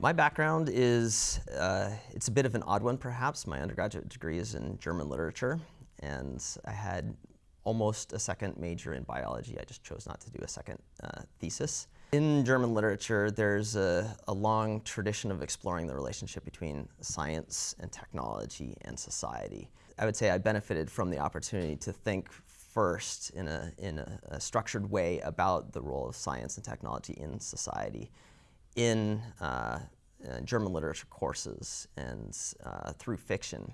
My background is, uh, it's a bit of an odd one perhaps. My undergraduate degree is in German literature, and I had almost a second major in biology. I just chose not to do a second uh, thesis. In German literature, there's a, a, long tradition of exploring the relationship between science and technology and society. I would say I benefited from the opportunity to think first in a, in a, a structured way about the role of science and technology in society in uh, uh, German literature courses and uh, through fiction.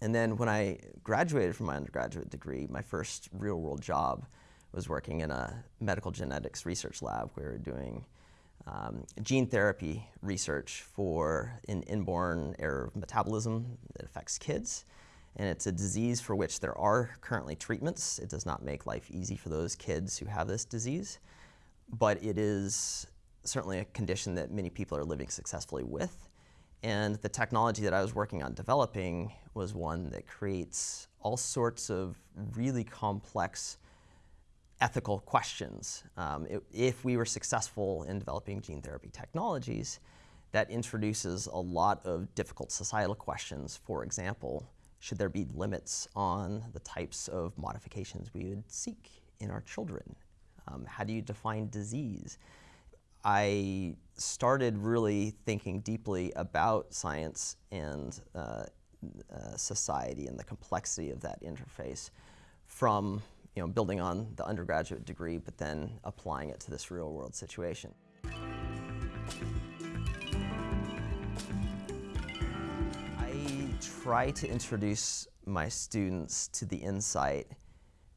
And then when I graduated from my undergraduate degree, my first real world job was working in a medical genetics research lab. Where We were doing um, gene therapy research for an inborn error of metabolism that affects kids. And it's a disease for which there are currently treatments. It does not make life easy for those kids who have this disease, but it is certainly a condition that many people are living successfully with. And the technology that I was working on developing was one that creates all sorts of really complex ethical questions. Um, it, if we were successful in developing gene therapy technologies, that introduces a lot of difficult societal questions. For example, should there be limits on the types of modifications we would seek in our children? Um, how do you define disease? I started really thinking deeply about science and uh, uh, society and the complexity of that interface from you know, building on the undergraduate degree, but then applying it to this real world situation. I try to introduce my students to the insight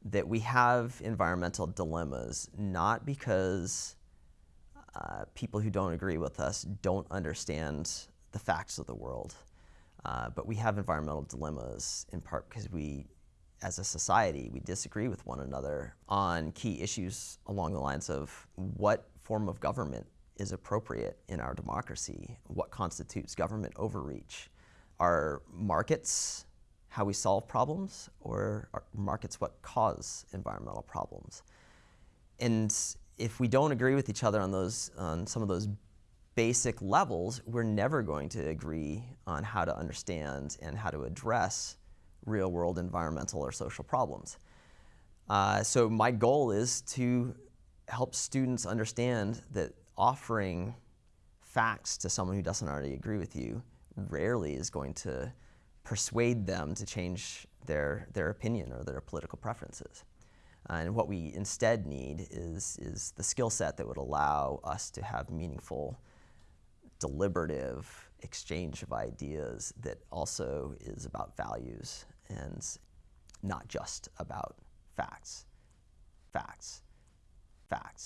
that we have environmental dilemmas, not because uh, people who don't agree with us don't understand the facts of the world. Uh, but we have environmental dilemmas in part because we, as a society, we disagree with one another on key issues along the lines of what form of government is appropriate in our democracy, what constitutes government overreach. Are markets how we solve problems, or are markets what cause environmental problems? And if we don't agree with each other on those, on some of those basic levels, we're never going to agree on how to understand and how to address real world environmental or social problems. Uh, so my goal is to help students understand that offering facts to someone who doesn't already agree with you rarely is going to persuade them to change their, their opinion or their political preferences. Uh, and what we instead need is, is the skill set that would allow us to have meaningful, deliberative exchange of ideas that also is about values and not just about facts. Facts. Facts.